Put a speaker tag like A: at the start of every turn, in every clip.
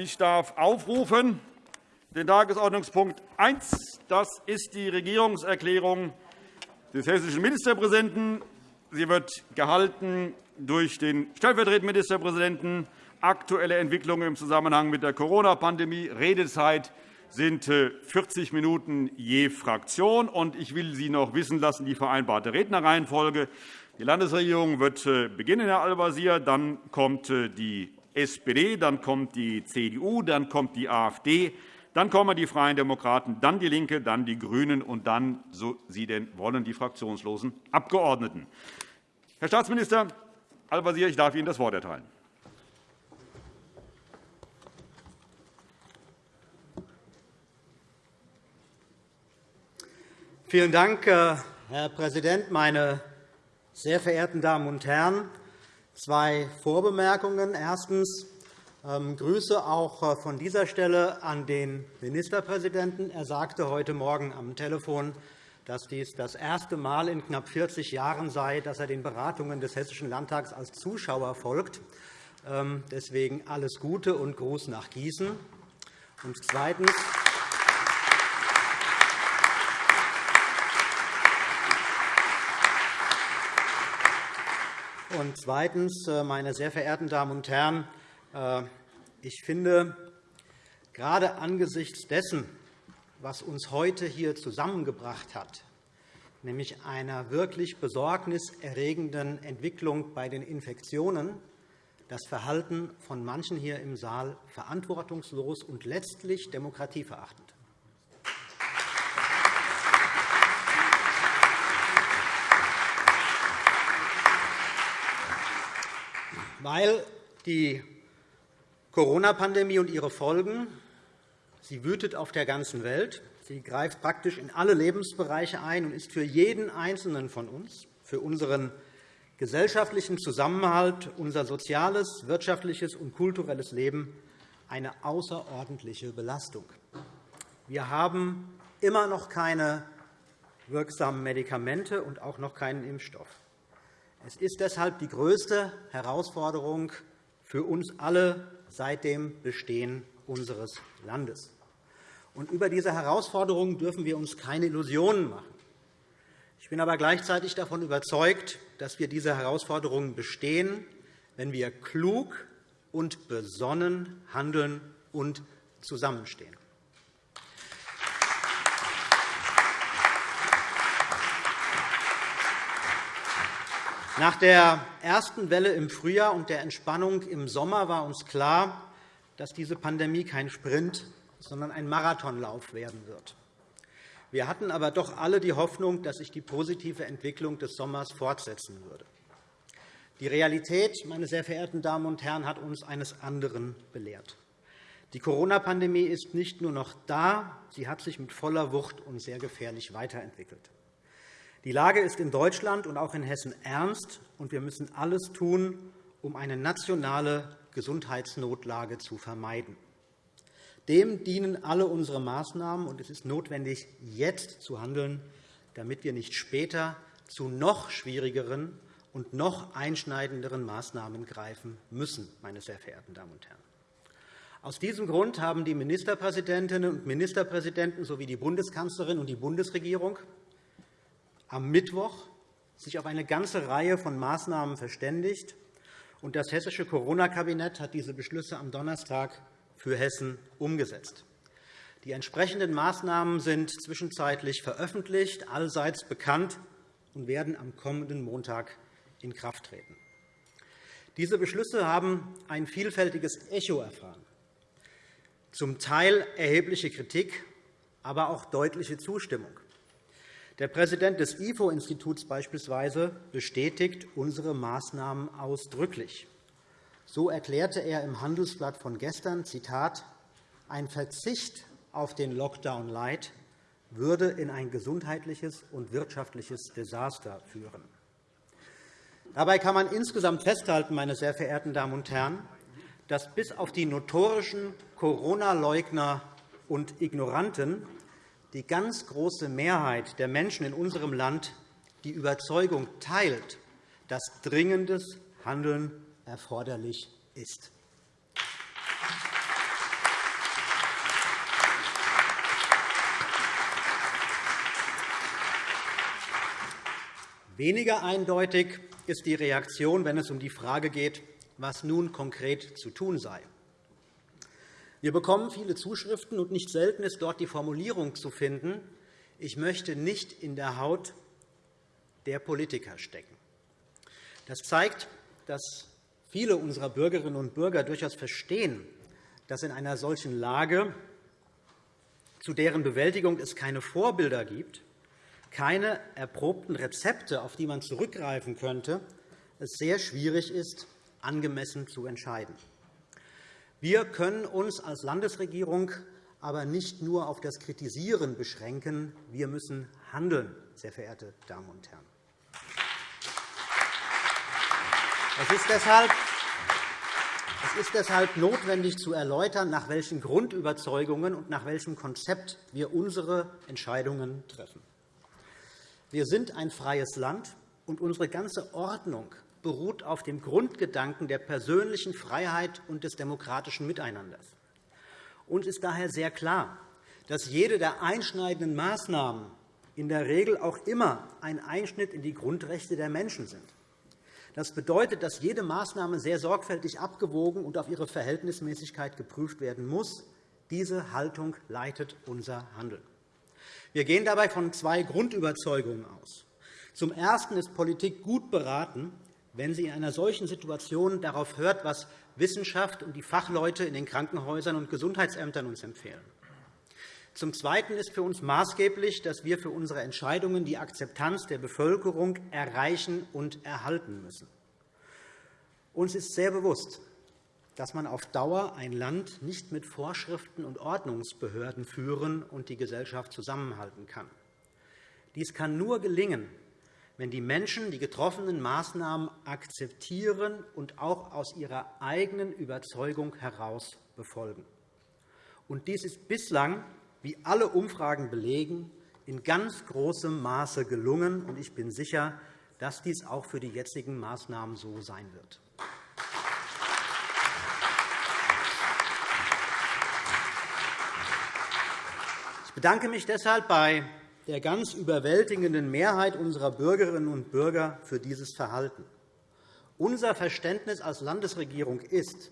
A: Ich darf aufrufen den Tagesordnungspunkt 1. Das ist die Regierungserklärung des hessischen Ministerpräsidenten. Sie wird gehalten durch den stellvertretenden Ministerpräsidenten. Aktuelle Entwicklungen im Zusammenhang mit der Corona-Pandemie. Redezeit sind 40 äh, Minuten je Fraktion. Ich will Sie noch wissen lassen, die vereinbarte Rednerreihenfolge. Die Landesregierung wird äh, beginnen, Herr Al-Wazir. Dann kommt äh, die SPD, dann kommt die CDU, dann kommt die AfD, dann kommen die Freien Demokraten, dann DIE LINKE, dann die GRÜNEN und dann, so Sie denn wollen, die fraktionslosen Abgeordneten. Herr Staatsminister Al-Wazir, ich darf Ihnen das Wort erteilen.
B: Vielen Dank, äh, Herr Präsident, meine sehr verehrten Damen und Herren! Zwei Vorbemerkungen. Erstens. Ähm, Grüße auch äh, von dieser Stelle an den Ministerpräsidenten. Er sagte heute Morgen am Telefon, dass dies das erste Mal in knapp 40 Jahren sei, dass er den Beratungen des Hessischen Landtags als Zuschauer folgt. Ähm, deswegen alles Gute und Gruß nach Gießen. Und zweitens. Und zweitens, äh, meine sehr verehrten Damen und Herren, äh, ich finde, gerade angesichts dessen, was uns heute hier zusammengebracht hat, nämlich einer wirklich besorgniserregenden Entwicklung bei den Infektionen, das Verhalten von manchen hier im Saal verantwortungslos und letztlich demokratieverachtend. Weil die Corona-Pandemie und ihre Folgen Sie wütet auf der ganzen Welt. Sie greift praktisch in alle Lebensbereiche ein und ist für jeden Einzelnen von uns, für unseren gesellschaftlichen Zusammenhalt, unser soziales, wirtschaftliches und kulturelles Leben eine außerordentliche Belastung. Wir haben immer noch keine wirksamen Medikamente und auch noch keinen Impfstoff. Es ist deshalb die größte Herausforderung für uns alle seit dem Bestehen unseres Landes. Und über diese Herausforderungen dürfen wir uns keine Illusionen machen. Ich bin aber gleichzeitig davon überzeugt, dass wir diese Herausforderungen bestehen, wenn wir klug und besonnen handeln und zusammenstehen. Nach der ersten Welle im Frühjahr und der Entspannung im Sommer war uns klar, dass diese Pandemie kein Sprint, sondern ein Marathonlauf werden wird. Wir hatten aber doch alle die Hoffnung, dass sich die positive Entwicklung des Sommers fortsetzen würde. Die Realität, meine sehr verehrten Damen und Herren, hat uns eines anderen belehrt. Die Corona-Pandemie ist nicht nur noch da, sie hat sich mit voller Wucht und sehr gefährlich weiterentwickelt. Die Lage ist in Deutschland und auch in Hessen ernst, und wir müssen alles tun, um eine nationale Gesundheitsnotlage zu vermeiden. Dem dienen alle unsere Maßnahmen, und es ist notwendig, jetzt zu handeln, damit wir nicht später zu noch schwierigeren und noch einschneidenderen Maßnahmen greifen müssen. Meine sehr verehrten Damen und Herren. Aus diesem Grund haben die Ministerpräsidentinnen und Ministerpräsidenten sowie die Bundeskanzlerin und die Bundesregierung am Mittwoch sich auf eine ganze Reihe von Maßnahmen verständigt. und Das Hessische Corona-Kabinett hat diese Beschlüsse am Donnerstag für Hessen umgesetzt. Die entsprechenden Maßnahmen sind zwischenzeitlich veröffentlicht, allseits bekannt und werden am kommenden Montag in Kraft treten. Diese Beschlüsse haben ein vielfältiges Echo erfahren, zum Teil erhebliche Kritik, aber auch deutliche Zustimmung. Der Präsident des IFO-Instituts beispielsweise bestätigt unsere Maßnahmen ausdrücklich. So erklärte er im Handelsblatt von gestern, Zitat, ein Verzicht auf den Lockdown Light würde in ein gesundheitliches und wirtschaftliches Desaster führen. Dabei kann man insgesamt festhalten, meine sehr verehrten Damen und Herren, dass bis auf die notorischen Corona-Leugner und Ignoranten die ganz große Mehrheit der Menschen in unserem Land die Überzeugung teilt, dass dringendes Handeln erforderlich ist. Weniger eindeutig ist die Reaktion, wenn es um die Frage geht, was nun konkret zu tun sei. Wir bekommen viele Zuschriften, und nicht selten ist dort die Formulierung zu finden, ich möchte nicht in der Haut der Politiker stecken. Das zeigt, dass viele unserer Bürgerinnen und Bürger durchaus verstehen, dass in einer solchen Lage, zu deren Bewältigung es keine Vorbilder gibt, keine erprobten Rezepte, auf die man zurückgreifen könnte, es sehr schwierig ist, angemessen zu entscheiden. Wir können uns als Landesregierung aber nicht nur auf das Kritisieren beschränken. Wir müssen handeln, sehr verehrte Damen und Herren. Es ist deshalb es ist deshalb notwendig zu erläutern, nach welchen Grundüberzeugungen und nach welchem Konzept wir unsere Entscheidungen treffen. Wir sind ein freies Land, und unsere ganze Ordnung beruht auf dem Grundgedanken der persönlichen Freiheit und des demokratischen Miteinanders. Uns ist daher sehr klar, dass jede der einschneidenden Maßnahmen in der Regel auch immer ein Einschnitt in die Grundrechte der Menschen sind. Das bedeutet, dass jede Maßnahme sehr sorgfältig abgewogen und auf ihre Verhältnismäßigkeit geprüft werden muss. Diese Haltung leitet unser Handeln. Wir gehen dabei von zwei Grundüberzeugungen aus. Zum Ersten ist Politik gut beraten, wenn sie in einer solchen Situation darauf hört, was Wissenschaft und die Fachleute in den Krankenhäusern und Gesundheitsämtern uns empfehlen. Zum Zweiten ist für uns maßgeblich, dass wir für unsere Entscheidungen die Akzeptanz der Bevölkerung erreichen und erhalten müssen. Uns ist sehr bewusst, dass man auf Dauer ein Land nicht mit Vorschriften und Ordnungsbehörden führen und die Gesellschaft zusammenhalten kann. Dies kann nur gelingen, wenn die Menschen die getroffenen Maßnahmen akzeptieren und auch aus ihrer eigenen Überzeugung heraus befolgen. Und dies ist bislang, wie alle Umfragen belegen, in ganz großem Maße gelungen. Ich bin sicher, dass dies auch für die jetzigen Maßnahmen so sein wird. bedanke mich deshalb bei der ganz überwältigenden Mehrheit unserer Bürgerinnen und Bürger für dieses Verhalten. Unser Verständnis als Landesregierung ist,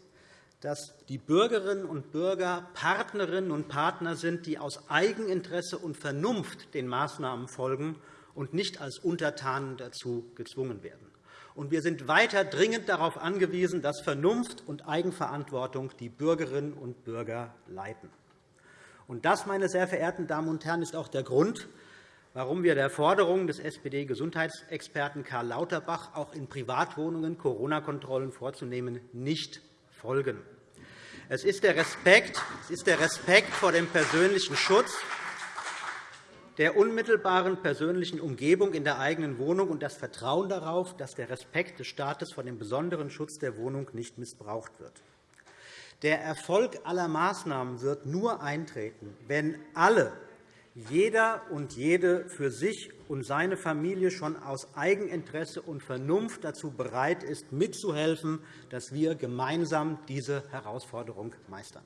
B: dass die Bürgerinnen und Bürger Partnerinnen und Partner sind, die aus Eigeninteresse und Vernunft den Maßnahmen folgen und nicht als Untertanen dazu gezwungen werden. Wir sind weiter dringend darauf angewiesen, dass Vernunft und Eigenverantwortung die Bürgerinnen und Bürger leiten. Und das, meine sehr verehrten Damen und Herren, ist auch der Grund, warum wir der Forderung des SPD-Gesundheitsexperten Karl Lauterbach, auch in Privatwohnungen Corona-Kontrollen vorzunehmen, nicht folgen. Es ist der Respekt, es ist der Respekt vor dem persönlichen Schutz der unmittelbaren persönlichen Umgebung in der eigenen Wohnung und das Vertrauen darauf, dass der Respekt des Staates vor dem besonderen Schutz der Wohnung nicht missbraucht wird. Der Erfolg aller Maßnahmen wird nur eintreten, wenn alle, jeder und jede für sich und seine Familie schon aus Eigeninteresse und Vernunft dazu bereit ist, mitzuhelfen, dass wir gemeinsam diese Herausforderung meistern.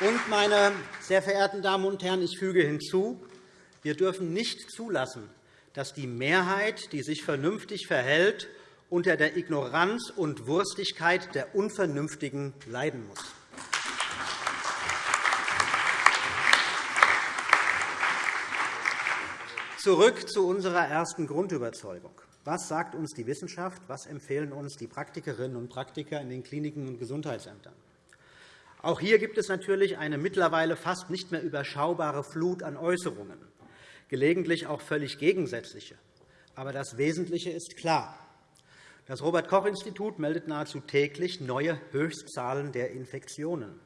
B: Und, meine sehr verehrten Damen und Herren, ich füge hinzu, wir dürfen nicht zulassen, dass die Mehrheit, die sich vernünftig verhält, unter der Ignoranz und Wurstigkeit der Unvernünftigen leiden muss. Zurück zu unserer ersten Grundüberzeugung. Was sagt uns die Wissenschaft? Was empfehlen uns die Praktikerinnen und Praktiker in den Kliniken und Gesundheitsämtern? Auch hier gibt es natürlich eine mittlerweile fast nicht mehr überschaubare Flut an Äußerungen gelegentlich auch völlig gegensätzliche. Aber das Wesentliche ist klar. Das Robert-Koch-Institut meldet nahezu täglich neue Höchstzahlen der Infektionen.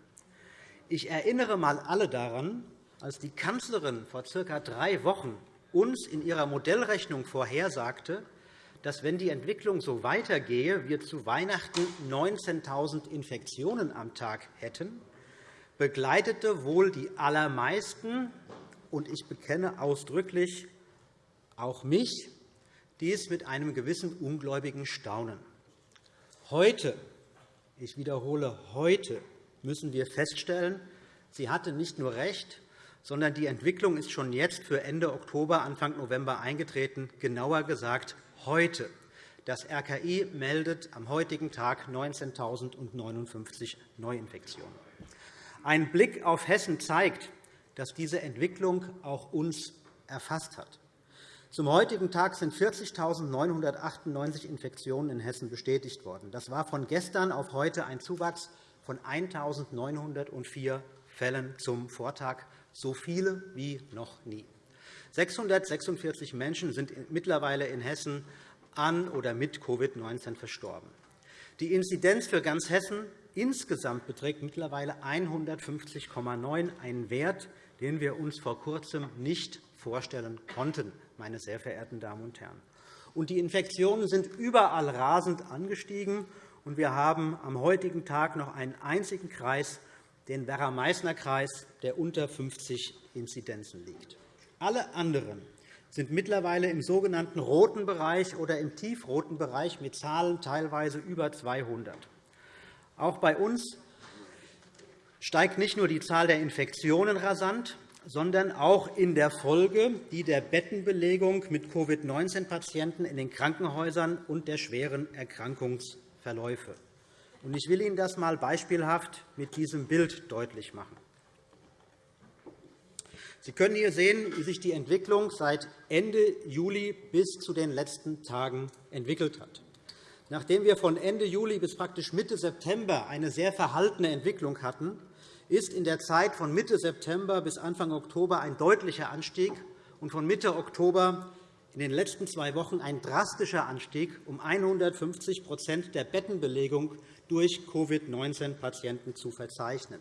B: Ich erinnere einmal alle daran, als die Kanzlerin vor circa drei Wochen uns in ihrer Modellrechnung vorhersagte, dass, wenn die Entwicklung so weitergehe, wir zu Weihnachten 19.000 Infektionen am Tag hätten, begleitete wohl die allermeisten und ich bekenne ausdrücklich auch mich, dies mit einem gewissen ungläubigen Staunen. Heute, ich wiederhole, heute müssen wir feststellen, Sie hatte nicht nur recht, sondern die Entwicklung ist schon jetzt für Ende Oktober, Anfang November eingetreten, genauer gesagt heute. Das RKI meldet am heutigen Tag 19.059 Neuinfektionen. Ein Blick auf Hessen zeigt, dass diese Entwicklung auch uns erfasst hat. Zum heutigen Tag sind 40.998 Infektionen in Hessen bestätigt worden. Das war von gestern auf heute ein Zuwachs von 1.904 Fällen zum Vortag, so viele wie noch nie. 646 Menschen sind mittlerweile in Hessen an oder mit Covid-19 verstorben. Die Inzidenz für ganz Hessen insgesamt beträgt mittlerweile 150,9, ein Wert, den wir uns vor Kurzem nicht vorstellen konnten, meine sehr verehrten Damen und Herren. Und die Infektionen sind überall rasend angestiegen. Und wir haben am heutigen Tag noch einen einzigen Kreis, den Werra-Meißner-Kreis, der unter 50 Inzidenzen liegt. Alle anderen sind mittlerweile im sogenannten roten Bereich oder im tiefroten Bereich mit Zahlen teilweise über 200. Auch bei uns steigt nicht nur die Zahl der Infektionen rasant, sondern auch in der Folge die der Bettenbelegung mit Covid-19-Patienten in den Krankenhäusern und der schweren Erkrankungsverläufe. Ich will Ihnen das einmal beispielhaft mit diesem Bild deutlich machen. Sie können hier sehen, wie sich die Entwicklung seit Ende Juli bis zu den letzten Tagen entwickelt hat. Nachdem wir von Ende Juli bis praktisch Mitte September eine sehr verhaltene Entwicklung hatten, ist in der Zeit von Mitte September bis Anfang Oktober ein deutlicher Anstieg und von Mitte Oktober in den letzten zwei Wochen ein drastischer Anstieg um 150% der Bettenbelegung durch Covid-19-Patienten zu verzeichnen.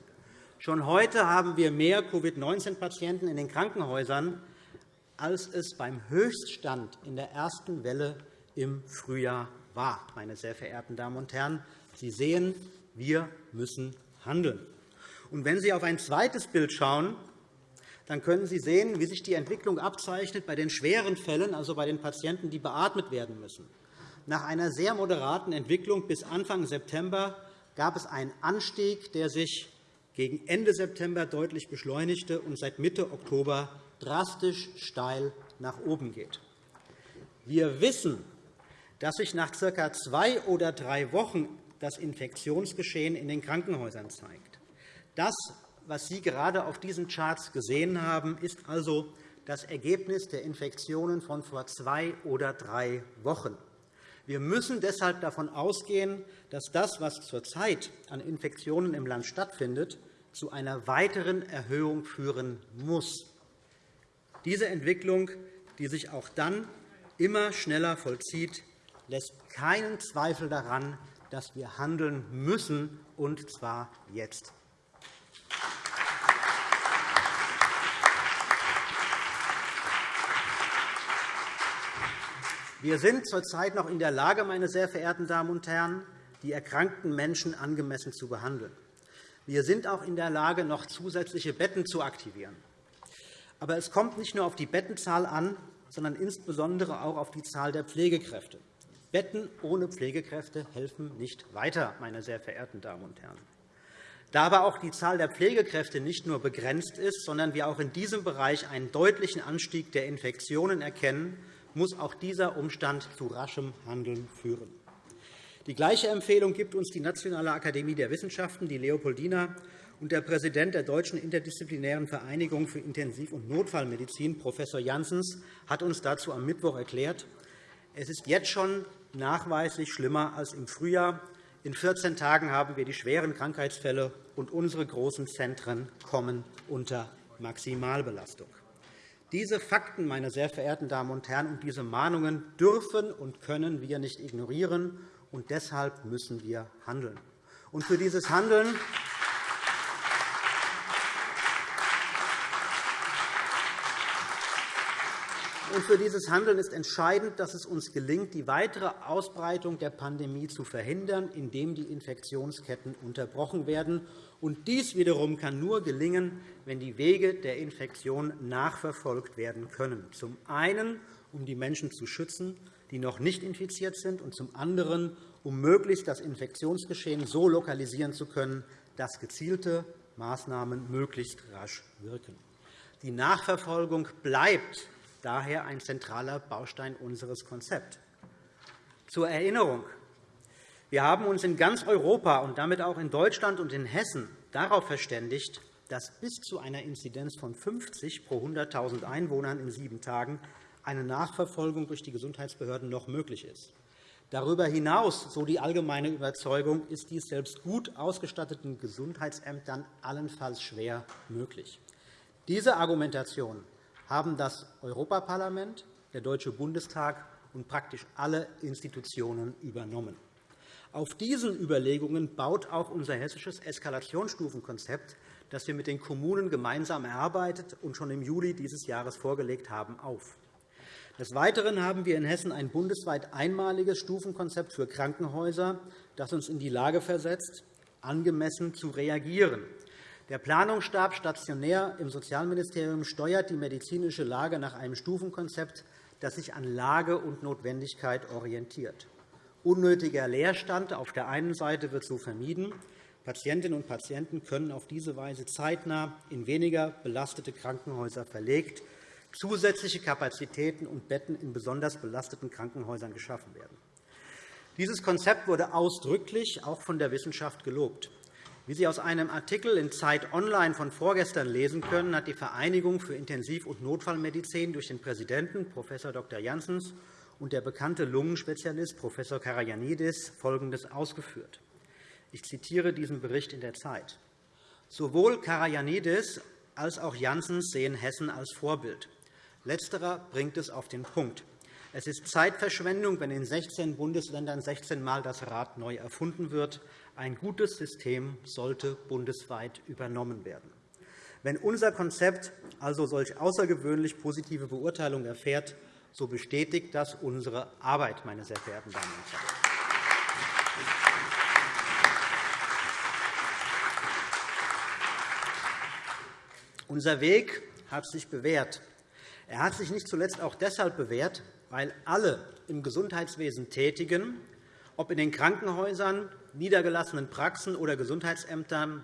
B: Schon heute haben wir mehr Covid-19-Patienten in den Krankenhäusern, als es beim Höchststand in der ersten Welle im Frühjahr war. Meine sehr verehrten Damen und Herren, Sie sehen, wir müssen handeln. Und wenn Sie auf ein zweites Bild schauen, dann können Sie sehen, wie sich die Entwicklung abzeichnet bei den schweren Fällen, also bei den Patienten, die beatmet werden müssen. Nach einer sehr moderaten Entwicklung bis Anfang September gab es einen Anstieg, der sich gegen Ende September deutlich beschleunigte und seit Mitte Oktober drastisch steil nach oben geht. Wir wissen, dass sich nach ca. zwei oder drei Wochen das Infektionsgeschehen in den Krankenhäusern zeigt. Das, was Sie gerade auf diesen Charts gesehen haben, ist also das Ergebnis der Infektionen von vor zwei oder drei Wochen. Wir müssen deshalb davon ausgehen, dass das, was zurzeit an Infektionen im Land stattfindet, zu einer weiteren Erhöhung führen muss. Diese Entwicklung, die sich auch dann immer schneller vollzieht, lässt keinen Zweifel daran, dass wir handeln müssen, und zwar jetzt. Wir sind zurzeit noch in der Lage, meine sehr verehrten Damen und Herren, die erkrankten Menschen angemessen zu behandeln. Wir sind auch in der Lage, noch zusätzliche Betten zu aktivieren. Aber es kommt nicht nur auf die Bettenzahl an, sondern insbesondere auch auf die Zahl der Pflegekräfte. Betten ohne Pflegekräfte helfen nicht weiter, meine sehr verehrten Damen und Herren. Da aber auch die Zahl der Pflegekräfte nicht nur begrenzt ist, sondern wir auch in diesem Bereich einen deutlichen Anstieg der Infektionen erkennen, muss auch dieser Umstand zu raschem Handeln führen. Die gleiche Empfehlung gibt uns die Nationale Akademie der Wissenschaften, die Leopoldina, und der Präsident der Deutschen Interdisziplinären Vereinigung für Intensiv- und Notfallmedizin, Prof. Janssens, hat uns dazu am Mittwoch erklärt, es ist jetzt schon nachweislich schlimmer als im Frühjahr. In 14 Tagen haben wir die schweren Krankheitsfälle, und unsere großen Zentren kommen unter Maximalbelastung. Diese Fakten, meine sehr verehrten Damen und Herren, und diese Mahnungen dürfen und können wir nicht ignorieren, und deshalb müssen wir handeln. Und für dieses Handeln Und für dieses Handeln ist entscheidend, dass es uns gelingt, die weitere Ausbreitung der Pandemie zu verhindern, indem die Infektionsketten unterbrochen werden. Und dies wiederum kann nur gelingen, wenn die Wege der Infektion nachverfolgt werden können. Zum einen, um die Menschen zu schützen, die noch nicht infiziert sind, und zum anderen, um möglichst das Infektionsgeschehen so lokalisieren zu können, dass gezielte Maßnahmen möglichst rasch wirken. Die Nachverfolgung bleibt daher ein zentraler Baustein unseres Konzepts. Zur Erinnerung. Wir haben uns in ganz Europa und damit auch in Deutschland und in Hessen darauf verständigt, dass bis zu einer Inzidenz von 50 pro 100.000 Einwohnern in sieben Tagen eine Nachverfolgung durch die Gesundheitsbehörden noch möglich ist. Darüber hinaus, so die allgemeine Überzeugung, ist dies selbst gut ausgestatteten Gesundheitsämtern allenfalls schwer möglich. Diese Argumentation haben das Europaparlament, der Deutsche Bundestag und praktisch alle Institutionen übernommen. Auf diesen Überlegungen baut auch unser hessisches Eskalationsstufenkonzept, das wir mit den Kommunen gemeinsam erarbeitet und schon im Juli dieses Jahres vorgelegt haben, auf. Des Weiteren haben wir in Hessen ein bundesweit einmaliges Stufenkonzept für Krankenhäuser, das uns in die Lage versetzt, angemessen zu reagieren. Der Planungsstab stationär im Sozialministerium steuert die medizinische Lage nach einem Stufenkonzept, das sich an Lage und Notwendigkeit orientiert. Unnötiger Leerstand auf der einen Seite wird so vermieden. Patientinnen und Patienten können auf diese Weise zeitnah in weniger belastete Krankenhäuser verlegt zusätzliche Kapazitäten und Betten in besonders belasteten Krankenhäusern geschaffen werden. Dieses Konzept wurde ausdrücklich auch von der Wissenschaft gelobt. Wie Sie aus einem Artikel in Zeit Online von vorgestern lesen können, hat die Vereinigung für Intensiv- und Notfallmedizin durch den Präsidenten Prof. Dr. Janssens und der bekannte Lungenspezialist Prof. Karajanidis Folgendes ausgeführt. Ich zitiere diesen Bericht in der Zeit. Sowohl Karajanidis als auch Janssens sehen Hessen als Vorbild. Letzterer bringt es auf den Punkt. Es ist Zeitverschwendung, wenn in 16 Bundesländern 16 Mal das Rad neu erfunden wird. Ein gutes System sollte bundesweit übernommen werden. Wenn unser Konzept also solch außergewöhnlich positive Beurteilung erfährt, so bestätigt das unsere Arbeit, meine sehr verehrten Damen und Herren. Unser Weg hat sich bewährt. Er hat sich nicht zuletzt auch deshalb bewährt, weil alle im Gesundheitswesen Tätigen, ob in den Krankenhäusern, niedergelassenen Praxen oder Gesundheitsämtern,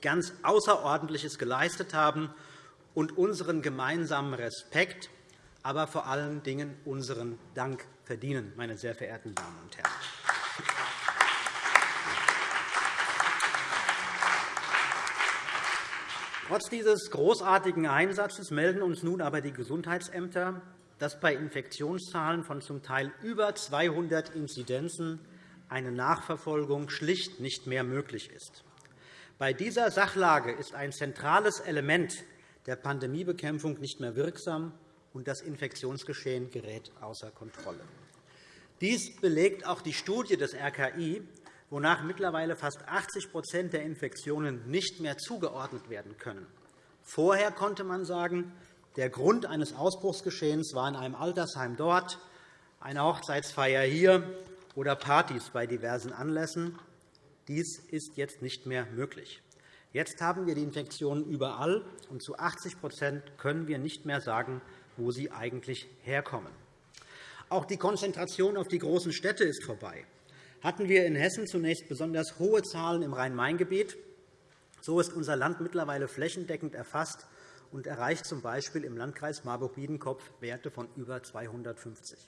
B: ganz Außerordentliches geleistet haben und unseren gemeinsamen Respekt, aber vor allen Dingen unseren Dank verdienen, meine sehr verehrten Damen und Herren. Trotz dieses großartigen Einsatzes melden uns nun aber die Gesundheitsämter, dass bei Infektionszahlen von zum Teil über 200 Inzidenzen eine Nachverfolgung schlicht nicht mehr möglich ist. Bei dieser Sachlage ist ein zentrales Element der Pandemiebekämpfung nicht mehr wirksam, und das Infektionsgeschehen gerät außer Kontrolle. Dies belegt auch die Studie des RKI, wonach mittlerweile fast 80% der Infektionen nicht mehr zugeordnet werden können. Vorher konnte man sagen, der Grund eines Ausbruchsgeschehens war in einem Altersheim dort, eine Hochzeitsfeier hier oder Partys bei diversen Anlässen. Dies ist jetzt nicht mehr möglich. Jetzt haben wir die Infektionen überall, und zu 80% können wir nicht mehr sagen, wo sie eigentlich herkommen. Auch die Konzentration auf die großen Städte ist vorbei hatten wir in Hessen zunächst besonders hohe Zahlen im Rhein-Main-Gebiet. So ist unser Land mittlerweile flächendeckend erfasst und erreicht z. B. im Landkreis Marburg-Biedenkopf Werte von über 250.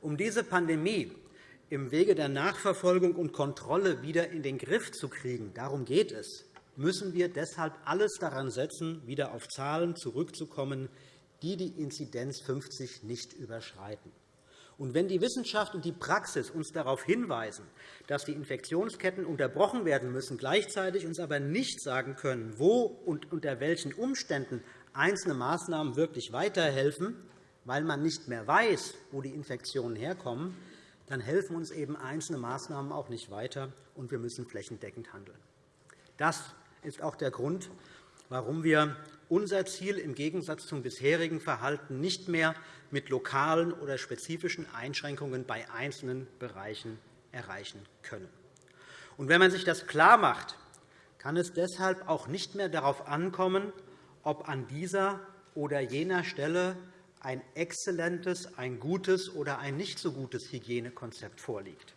B: Um diese Pandemie im Wege der Nachverfolgung und Kontrolle wieder in den Griff zu kriegen, darum geht es, müssen wir deshalb alles daran setzen, wieder auf Zahlen zurückzukommen, die die Inzidenz 50 nicht überschreiten. Und wenn die Wissenschaft und die Praxis uns darauf hinweisen, dass die Infektionsketten unterbrochen werden müssen, gleichzeitig uns aber nicht sagen können, wo und unter welchen Umständen einzelne Maßnahmen wirklich weiterhelfen, weil man nicht mehr weiß, wo die Infektionen herkommen, dann helfen uns eben einzelne Maßnahmen auch nicht weiter, und wir müssen flächendeckend handeln. Das ist auch der Grund, warum wir unser Ziel im Gegensatz zum bisherigen Verhalten nicht mehr mit lokalen oder spezifischen Einschränkungen bei einzelnen Bereichen erreichen können. Und wenn man sich das klarmacht, kann es deshalb auch nicht mehr darauf ankommen, ob an dieser oder jener Stelle ein exzellentes, ein gutes oder ein nicht so gutes Hygienekonzept vorliegt.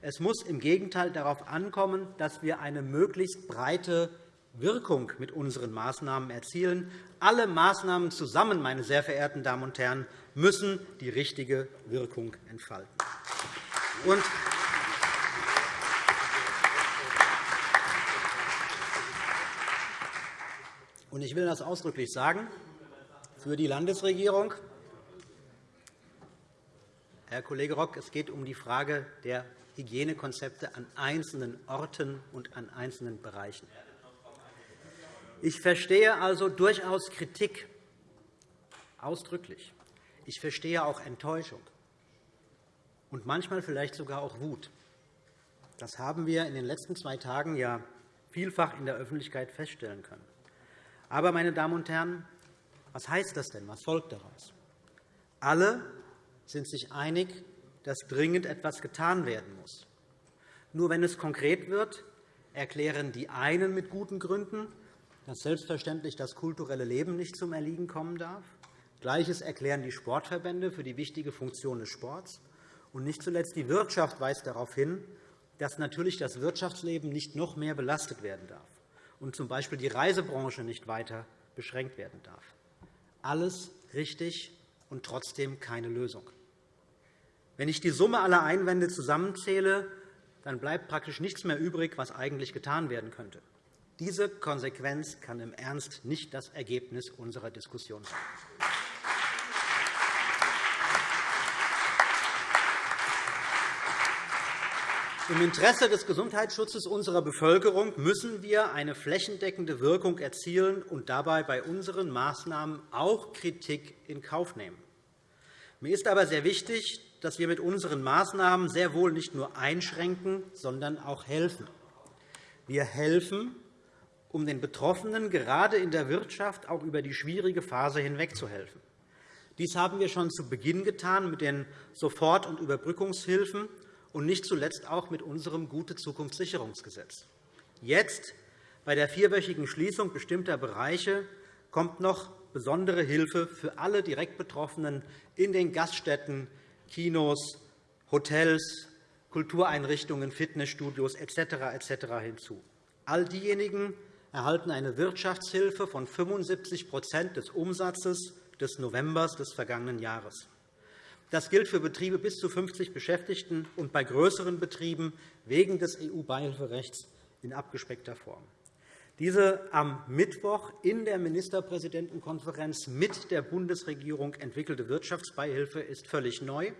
B: Es muss im Gegenteil darauf ankommen, dass wir eine möglichst breite Wirkung mit unseren Maßnahmen erzielen. Alle Maßnahmen zusammen, meine sehr verehrten Damen und Herren, müssen die richtige Wirkung entfalten. Und ich will das ausdrücklich sagen, für die Landesregierung, Herr Kollege Rock, es geht um die Frage der Hygienekonzepte an einzelnen Orten und an einzelnen Bereichen. Ich verstehe also durchaus Kritik, ausdrücklich. Ich verstehe auch Enttäuschung und manchmal vielleicht sogar auch Wut. Das haben wir in den letzten zwei Tagen ja vielfach in der Öffentlichkeit feststellen können. Aber, meine Damen und Herren, was heißt das denn? Was folgt daraus? Alle sind sich einig, dass dringend etwas getan werden muss. Nur wenn es konkret wird, erklären die einen mit guten Gründen, dass selbstverständlich das kulturelle Leben nicht zum Erliegen kommen darf. Gleiches erklären die Sportverbände für die wichtige Funktion des Sports. Und nicht zuletzt die Wirtschaft weist darauf hin, dass natürlich das Wirtschaftsleben nicht noch mehr belastet werden darf und z. B. die Reisebranche nicht weiter beschränkt werden darf. Alles richtig und trotzdem keine Lösung. Wenn ich die Summe aller Einwände zusammenzähle, dann bleibt praktisch nichts mehr übrig, was eigentlich getan werden könnte. Diese Konsequenz kann im Ernst nicht das Ergebnis unserer Diskussion sein. Im Interesse des Gesundheitsschutzes unserer Bevölkerung müssen wir eine flächendeckende Wirkung erzielen und dabei bei unseren Maßnahmen auch Kritik in Kauf nehmen. Mir ist aber sehr wichtig, dass wir mit unseren Maßnahmen sehr wohl nicht nur einschränken, sondern auch helfen. Wir helfen, um den Betroffenen gerade in der Wirtschaft auch über die schwierige Phase hinwegzuhelfen. Dies haben wir schon zu Beginn getan mit den Sofort- und Überbrückungshilfen und nicht zuletzt auch mit unserem Gute-Zukunft-Sicherungsgesetz. Jetzt, bei der vierwöchigen Schließung bestimmter Bereiche, kommt noch besondere Hilfe für alle direkt Betroffenen in den Gaststätten, Kinos, Hotels, Kultureinrichtungen, Fitnessstudios etc. etc. hinzu. All diejenigen, erhalten eine Wirtschaftshilfe von 75% des Umsatzes des Novembers des vergangenen Jahres. Das gilt für Betriebe bis zu 50 Beschäftigten und bei größeren Betrieben wegen des EU-Beihilferechts in abgespeckter Form. Diese am Mittwoch in der Ministerpräsidentenkonferenz mit der Bundesregierung entwickelte Wirtschaftsbeihilfe ist völlig neu,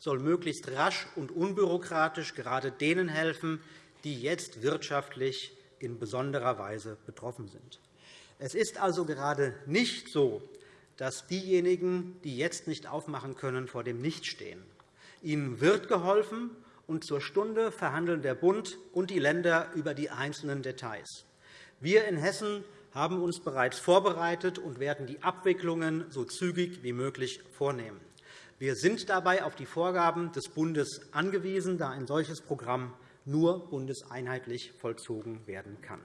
B: soll möglichst rasch und unbürokratisch gerade denen helfen, die jetzt wirtschaftlich in besonderer Weise betroffen sind. Es ist also gerade nicht so, dass diejenigen, die jetzt nicht aufmachen können, vor dem Nichts stehen. Ihnen wird geholfen, und zur Stunde verhandeln der Bund und die Länder über die einzelnen Details. Wir in Hessen haben uns bereits vorbereitet und werden die Abwicklungen so zügig wie möglich vornehmen. Wir sind dabei auf die Vorgaben des Bundes angewiesen, da ein solches Programm nur bundeseinheitlich vollzogen werden kann.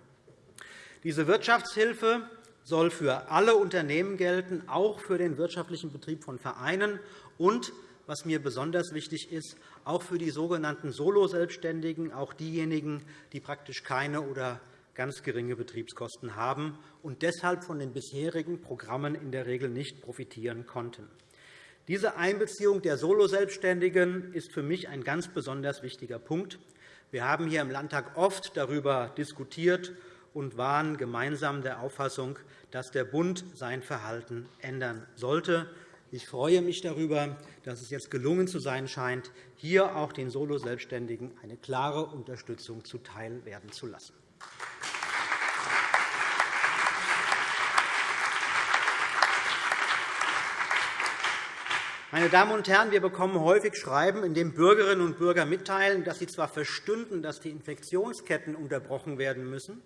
B: Diese Wirtschaftshilfe soll für alle Unternehmen gelten, auch für den wirtschaftlichen Betrieb von Vereinen und, was mir besonders wichtig ist, auch für die sogenannten Soloselbstständigen, auch diejenigen, die praktisch keine oder ganz geringe Betriebskosten haben und deshalb von den bisherigen Programmen in der Regel nicht profitieren konnten. Diese Einbeziehung der Soloselbstständigen ist für mich ein ganz besonders wichtiger Punkt. Wir haben hier im Landtag oft darüber diskutiert und waren gemeinsam der Auffassung, dass der Bund sein Verhalten ändern sollte. Ich freue mich darüber, dass es jetzt gelungen zu sein scheint, hier auch den Solo-Selbstständigen eine klare Unterstützung zuteil werden zu lassen. Meine Damen und Herren, wir bekommen häufig Schreiben, in denen Bürgerinnen und Bürger mitteilen, dass sie zwar verstünden, dass die Infektionsketten unterbrochen werden müssen,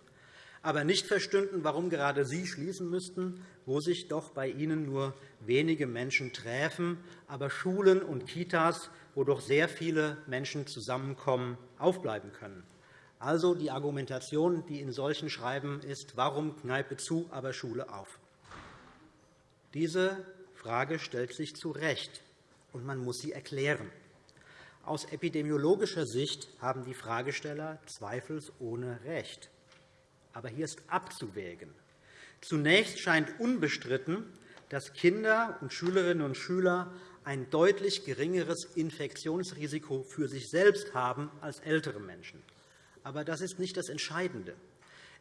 B: aber nicht verstünden, warum gerade sie schließen müssten, wo sich doch bei ihnen nur wenige Menschen treffen, aber Schulen und Kitas, wo doch sehr viele Menschen zusammenkommen, aufbleiben können. Also die Argumentation, die in solchen Schreiben ist, warum Kneipe zu, aber Schule auf. Diese Frage stellt sich zu Recht, und man muss sie erklären. Aus epidemiologischer Sicht haben die Fragesteller zweifelsohne recht. Aber hier ist abzuwägen. Zunächst scheint unbestritten, dass Kinder und Schülerinnen und Schüler ein deutlich geringeres Infektionsrisiko für sich selbst haben als ältere Menschen. Aber das ist nicht das Entscheidende.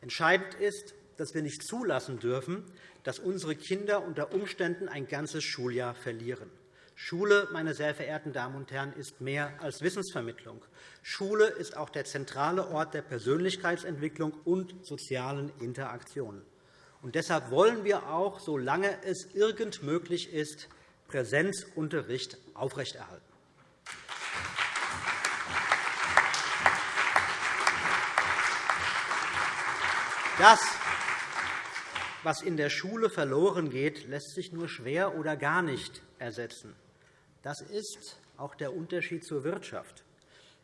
B: Entscheidend ist, dass wir nicht zulassen dürfen, dass unsere Kinder unter Umständen ein ganzes Schuljahr verlieren. Schule, meine sehr verehrten Damen und Herren, ist mehr als Wissensvermittlung. Schule ist auch der zentrale Ort der Persönlichkeitsentwicklung und sozialen Interaktion. Und deshalb wollen wir auch, solange es irgend möglich ist, Präsenzunterricht aufrechterhalten. Das, was in der Schule verloren geht, lässt sich nur schwer oder gar nicht ersetzen. Das ist auch der Unterschied zur Wirtschaft.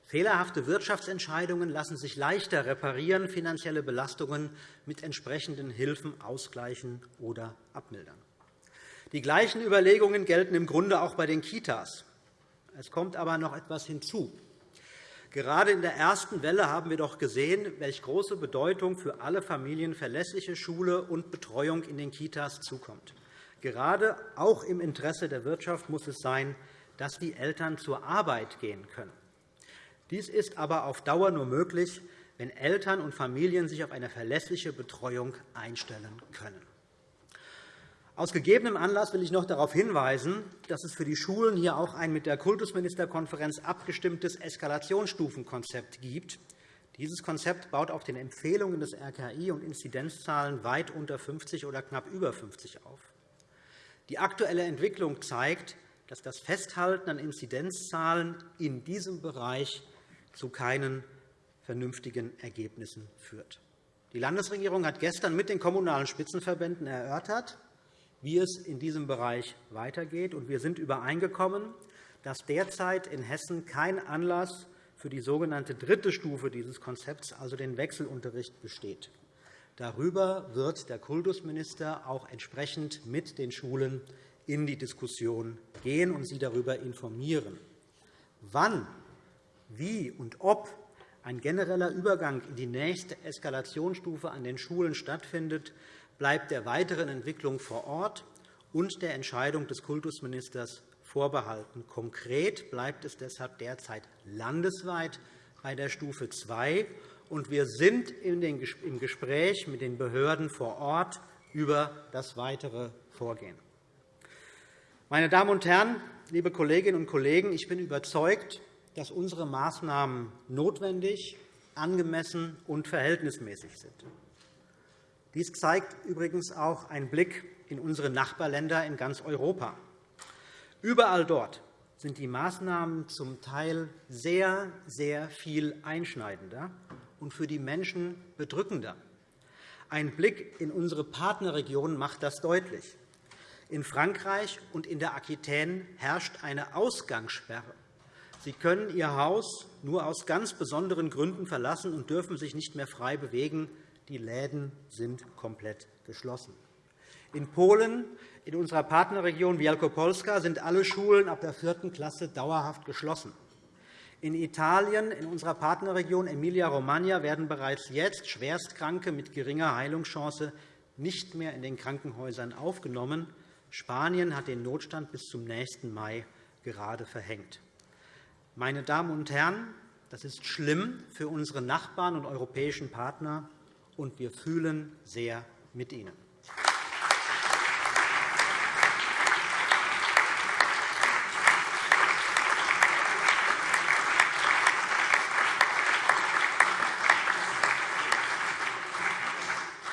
B: Fehlerhafte Wirtschaftsentscheidungen lassen sich leichter reparieren, finanzielle Belastungen mit entsprechenden Hilfen ausgleichen oder abmildern. Die gleichen Überlegungen gelten im Grunde auch bei den Kitas. Es kommt aber noch etwas hinzu. Gerade in der ersten Welle haben wir doch gesehen, welche große Bedeutung für alle Familien verlässliche Schule und Betreuung in den Kitas zukommt. Gerade auch im Interesse der Wirtschaft muss es sein, dass die Eltern zur Arbeit gehen können. Dies ist aber auf Dauer nur möglich, wenn Eltern und Familien sich auf eine verlässliche Betreuung einstellen können. Aus gegebenem Anlass will ich noch darauf hinweisen, dass es für die Schulen hier auch ein mit der Kultusministerkonferenz abgestimmtes Eskalationsstufenkonzept gibt. Dieses Konzept baut auf den Empfehlungen des RKI und Inzidenzzahlen weit unter 50 oder knapp über 50 auf. Die aktuelle Entwicklung zeigt, dass das Festhalten an Inzidenzzahlen in diesem Bereich zu keinen vernünftigen Ergebnissen führt. Die Landesregierung hat gestern mit den Kommunalen Spitzenverbänden erörtert, wie es in diesem Bereich weitergeht. Wir sind übereingekommen, dass derzeit in Hessen kein Anlass für die sogenannte dritte Stufe dieses Konzepts, also den Wechselunterricht, besteht. Darüber wird der Kultusminister auch entsprechend mit den Schulen in die Diskussion gehen und sie darüber informieren. Wann, wie und ob ein genereller Übergang in die nächste Eskalationsstufe an den Schulen stattfindet, bleibt der weiteren Entwicklung vor Ort und der Entscheidung des Kultusministers vorbehalten. Konkret bleibt es deshalb derzeit landesweit bei der Stufe 2, und wir sind im Gespräch mit den Behörden vor Ort über das weitere Vorgehen. Meine Damen und Herren, liebe Kolleginnen und Kollegen, ich bin überzeugt, dass unsere Maßnahmen notwendig, angemessen und verhältnismäßig sind. Dies zeigt übrigens auch ein Blick in unsere Nachbarländer in ganz Europa. Überall dort sind die Maßnahmen zum Teil sehr, sehr viel einschneidender und für die Menschen bedrückender. Ein Blick in unsere Partnerregionen macht das deutlich. In Frankreich und in der Aquitaine herrscht eine Ausgangssperre. Sie können Ihr Haus nur aus ganz besonderen Gründen verlassen und dürfen sich nicht mehr frei bewegen, die Läden sind komplett geschlossen. In Polen, in unserer Partnerregion Wielkopolska, sind alle Schulen ab der vierten Klasse dauerhaft geschlossen. In Italien, in unserer Partnerregion Emilia-Romagna, werden bereits jetzt Schwerstkranke mit geringer Heilungschance nicht mehr in den Krankenhäusern aufgenommen. Spanien hat den Notstand bis zum nächsten Mai gerade verhängt. Meine Damen und Herren, das ist schlimm für unsere Nachbarn und europäischen Partner und wir fühlen sehr mit Ihnen.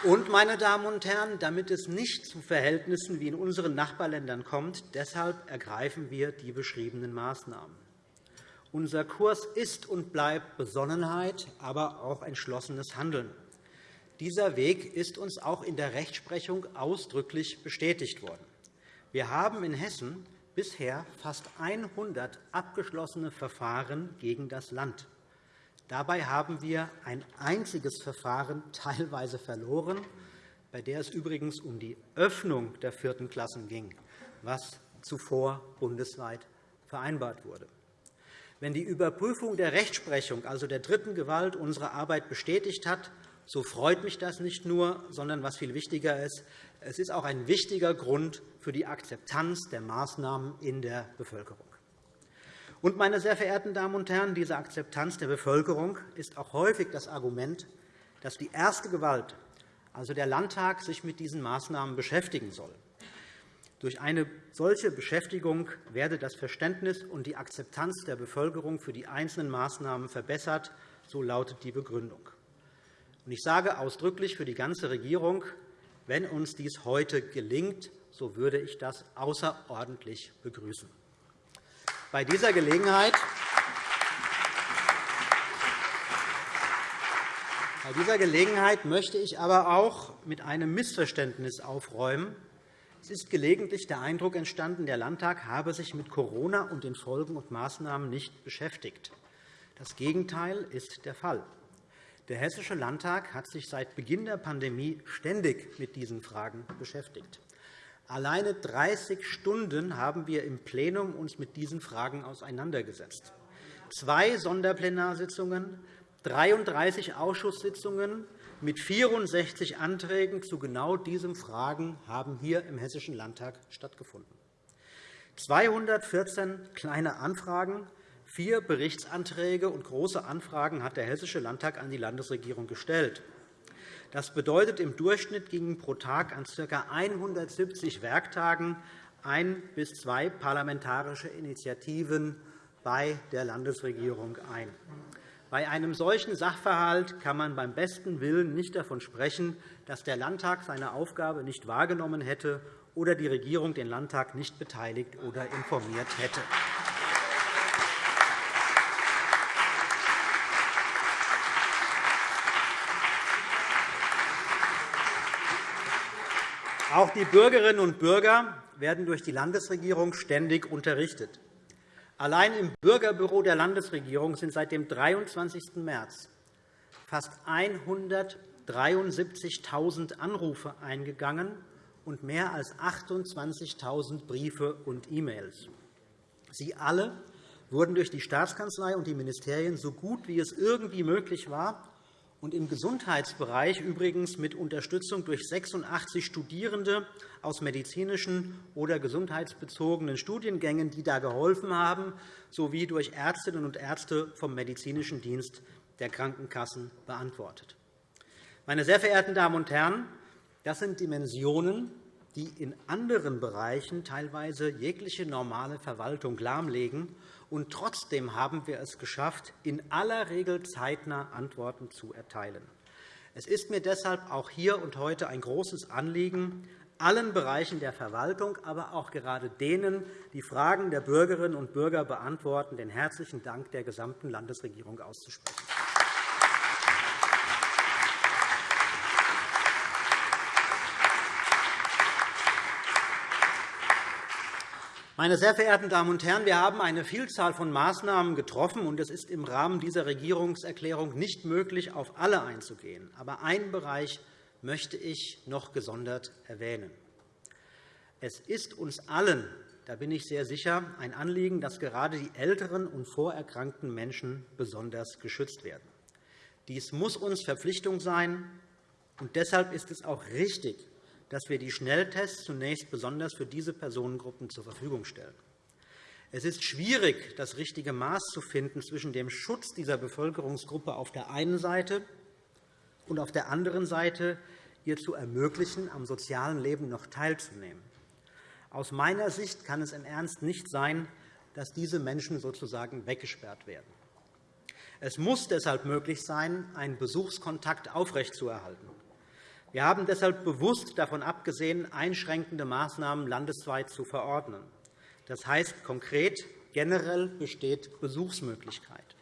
B: Und, meine Damen und Herren, damit es nicht zu Verhältnissen wie in unseren Nachbarländern kommt, deshalb ergreifen wir die beschriebenen Maßnahmen. Unser Kurs ist und bleibt Besonnenheit, aber auch entschlossenes Handeln. Dieser Weg ist uns auch in der Rechtsprechung ausdrücklich bestätigt worden. Wir haben in Hessen bisher fast 100 abgeschlossene Verfahren gegen das Land. Dabei haben wir ein einziges Verfahren teilweise verloren, bei der es übrigens um die Öffnung der vierten Klassen ging, was zuvor bundesweit vereinbart wurde. Wenn die Überprüfung der Rechtsprechung, also der dritten Gewalt, unsere Arbeit bestätigt hat, so freut mich das nicht nur, sondern was viel wichtiger ist, es ist auch ein wichtiger Grund für die Akzeptanz der Maßnahmen in der Bevölkerung. Und, meine sehr verehrten Damen und Herren, diese Akzeptanz der Bevölkerung ist auch häufig das Argument, dass die erste Gewalt, also der Landtag, sich mit diesen Maßnahmen beschäftigen soll. Durch eine solche Beschäftigung werde das Verständnis und die Akzeptanz der Bevölkerung für die einzelnen Maßnahmen verbessert, so lautet die Begründung. Ich sage ausdrücklich für die ganze Regierung, wenn uns dies heute gelingt, so würde ich das außerordentlich begrüßen. Bei dieser Gelegenheit Bei dieser Gelegenheit möchte ich aber auch mit einem Missverständnis aufräumen, es ist gelegentlich der Eindruck entstanden, der Landtag habe sich mit Corona und den Folgen und Maßnahmen nicht beschäftigt. Das Gegenteil ist der Fall. Der Hessische Landtag hat sich seit Beginn der Pandemie ständig mit diesen Fragen beschäftigt. Alleine 30 Stunden haben wir im Plenum uns mit diesen Fragen auseinandergesetzt. Zwei Sonderplenarsitzungen, 33 Ausschusssitzungen, mit 64 Anträgen zu genau diesen Fragen haben hier im Hessischen Landtag stattgefunden. 214 kleine Anfragen, vier Berichtsanträge und große Anfragen hat der Hessische Landtag an die Landesregierung gestellt. Das bedeutet, im Durchschnitt gingen pro Tag an ca. 170 Werktagen ein bis zwei parlamentarische Initiativen bei der Landesregierung ein. Bei einem solchen Sachverhalt kann man beim besten Willen nicht davon sprechen, dass der Landtag seine Aufgabe nicht wahrgenommen hätte oder die Regierung den Landtag nicht beteiligt oder informiert hätte. Auch die Bürgerinnen und Bürger werden durch die Landesregierung ständig unterrichtet. Allein im Bürgerbüro der Landesregierung sind seit dem 23. März fast 173.000 Anrufe eingegangen und mehr als 28.000 Briefe und E-Mails. Sie alle wurden durch die Staatskanzlei und die Ministerien so gut wie es irgendwie möglich war und im Gesundheitsbereich übrigens mit Unterstützung durch 86 Studierende aus medizinischen oder gesundheitsbezogenen Studiengängen, die da geholfen haben, sowie durch Ärztinnen und Ärzte vom medizinischen Dienst der Krankenkassen beantwortet. Meine sehr verehrten Damen und Herren, das sind Dimensionen, die in anderen Bereichen teilweise jegliche normale Verwaltung lahmlegen und trotzdem haben wir es geschafft, in aller Regel zeitnah Antworten zu erteilen. Es ist mir deshalb auch hier und heute ein großes Anliegen, allen Bereichen der Verwaltung, aber auch gerade denen, die Fragen der Bürgerinnen und Bürger beantworten, den herzlichen Dank der gesamten Landesregierung auszusprechen. Meine sehr verehrten Damen und Herren, wir haben eine Vielzahl von Maßnahmen getroffen, und es ist im Rahmen dieser Regierungserklärung nicht möglich, auf alle einzugehen. Aber einen Bereich möchte ich noch gesondert erwähnen. Es ist uns allen, da bin ich sehr sicher, ein Anliegen, dass gerade die älteren und vorerkrankten Menschen besonders geschützt werden. Dies muss uns Verpflichtung sein, und deshalb ist es auch richtig, dass wir die Schnelltests zunächst besonders für diese Personengruppen zur Verfügung stellen. Es ist schwierig, das richtige Maß zu finden zwischen dem Schutz dieser Bevölkerungsgruppe auf der einen Seite und auf der anderen Seite ihr zu ermöglichen, am sozialen Leben noch teilzunehmen. Aus meiner Sicht kann es im Ernst nicht sein, dass diese Menschen sozusagen weggesperrt werden. Es muss deshalb möglich sein, einen Besuchskontakt aufrechtzuerhalten. Wir haben deshalb bewusst davon abgesehen, einschränkende Maßnahmen landesweit zu verordnen. Das heißt konkret, generell besteht Besuchsmöglichkeit.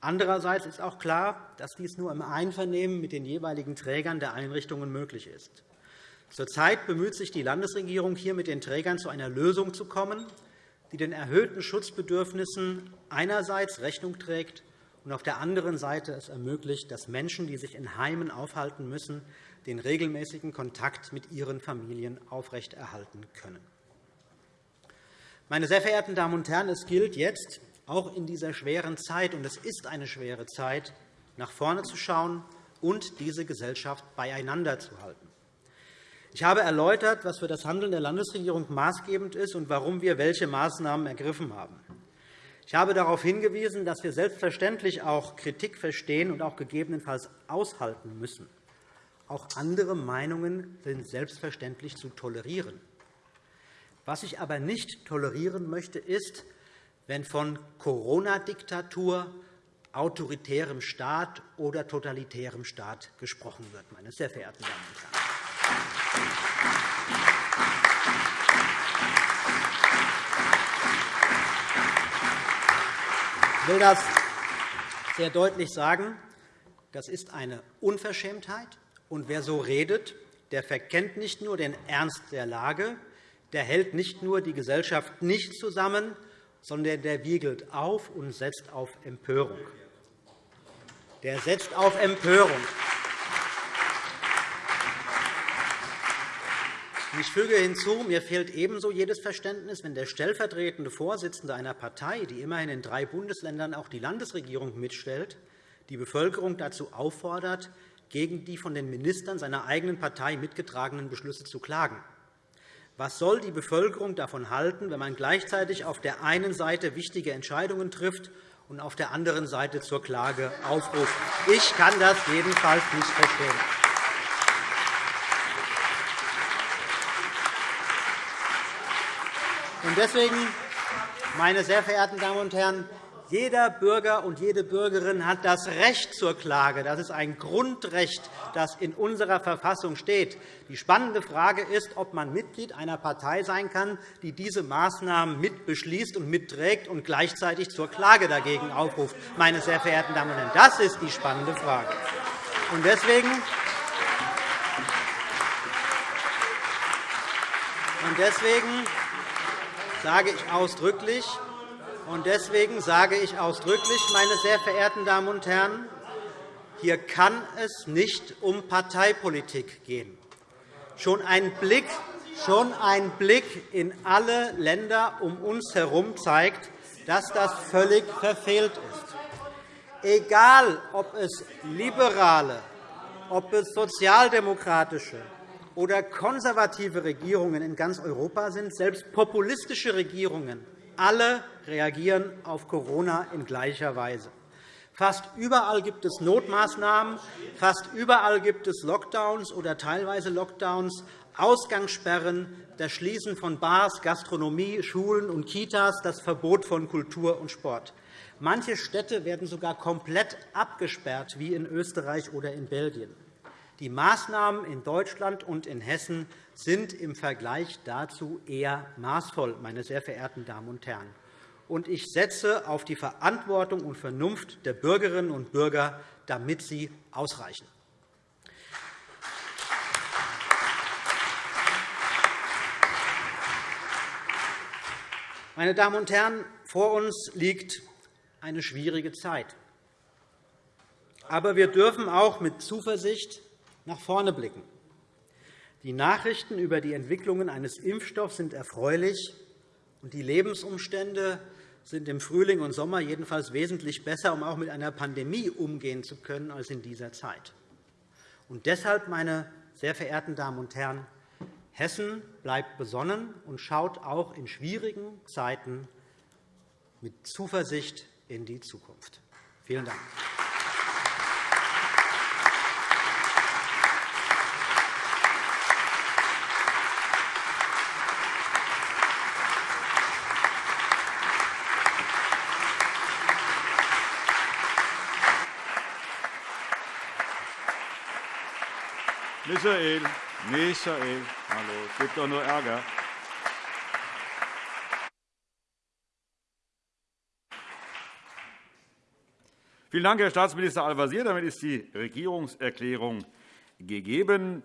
B: Andererseits ist auch klar, dass dies nur im Einvernehmen mit den jeweiligen Trägern der Einrichtungen möglich ist. Zurzeit bemüht sich die Landesregierung, hier mit den Trägern zu einer Lösung zu kommen, die den erhöhten Schutzbedürfnissen einerseits Rechnung trägt und auf der anderen Seite es ermöglicht, dass Menschen, die sich in Heimen aufhalten müssen, den regelmäßigen Kontakt mit ihren Familien aufrechterhalten können. Meine sehr verehrten Damen und Herren, es gilt jetzt, auch in dieser schweren Zeit, und es ist eine schwere Zeit, nach vorne zu schauen und diese Gesellschaft beieinander zu halten. Ich habe erläutert, was für das Handeln der Landesregierung maßgebend ist und warum wir welche Maßnahmen ergriffen haben. Ich habe darauf hingewiesen, dass wir selbstverständlich auch Kritik verstehen und auch gegebenenfalls aushalten müssen. Auch andere Meinungen sind selbstverständlich zu tolerieren. Was ich aber nicht tolerieren möchte, ist, wenn von Corona-Diktatur, autoritärem Staat oder totalitärem Staat gesprochen wird, meine sehr verehrten Damen und Herren. Ich will das sehr deutlich sagen. Das ist eine Unverschämtheit. Und wer so redet, der verkennt nicht nur den Ernst der Lage, der hält nicht nur die Gesellschaft nicht zusammen, sondern der wiegelt auf und setzt auf Empörung. Der setzt auf Empörung. Ich füge hinzu, mir fehlt ebenso jedes Verständnis, wenn der stellvertretende Vorsitzende einer Partei, die immerhin in drei Bundesländern auch die Landesregierung mitstellt, die Bevölkerung dazu auffordert, gegen die von den Ministern seiner eigenen Partei mitgetragenen Beschlüsse zu klagen. Was soll die Bevölkerung davon halten, wenn man gleichzeitig auf der einen Seite wichtige Entscheidungen trifft und auf der anderen Seite zur Klage aufruft? Ich kann das jedenfalls nicht verstehen. Deswegen, meine sehr verehrten Damen und Herren, jeder Bürger und jede Bürgerin hat das Recht zur Klage. Das ist ein Grundrecht, das in unserer Verfassung steht. Die spannende Frage ist, ob man Mitglied einer Partei sein kann, die diese Maßnahmen mit beschließt und mitträgt und gleichzeitig zur Klage dagegen aufruft. Meine sehr verehrten Damen und Herren, das ist die spannende Frage. Deswegen Deswegen sage ich ausdrücklich, und deswegen sage ich ausdrücklich, meine sehr verehrten Damen und Herren, hier kann es nicht um Parteipolitik gehen. Schon ein Blick, schon ein Blick in alle Länder um uns herum zeigt, dass das völlig verfehlt ist. Egal, ob es liberale, ob es sozialdemokratische, oder konservative Regierungen in ganz Europa sind, selbst populistische Regierungen, alle reagieren auf Corona in gleicher Weise. Fast überall gibt es Notmaßnahmen, fast überall gibt es Lockdowns oder teilweise Lockdowns, Ausgangssperren, das Schließen von Bars, Gastronomie, Schulen und Kitas, das Verbot von Kultur und Sport. Manche Städte werden sogar komplett abgesperrt, wie in Österreich oder in Belgien. Die Maßnahmen in Deutschland und in Hessen sind im Vergleich dazu eher maßvoll, meine sehr verehrten Damen und Herren. Und ich setze auf die Verantwortung und Vernunft der Bürgerinnen und Bürger, damit sie ausreichen. Meine Damen und Herren, vor uns liegt eine schwierige Zeit. Aber wir dürfen auch mit Zuversicht nach vorne blicken. Die Nachrichten über die Entwicklungen eines Impfstoffs sind erfreulich, und die Lebensumstände sind im Frühling und Sommer jedenfalls wesentlich besser, um auch mit einer Pandemie umgehen zu können, als in dieser Zeit. Und deshalb, meine sehr verehrten Damen und Herren, Hessen bleibt besonnen und schaut auch in schwierigen Zeiten mit Zuversicht in die Zukunft. Vielen Dank.
A: Michael, Michael, hallo, es gibt doch nur Ärger. Vielen Dank, Herr Staatsminister Al-Wazir. Damit ist die Regierungserklärung gegeben.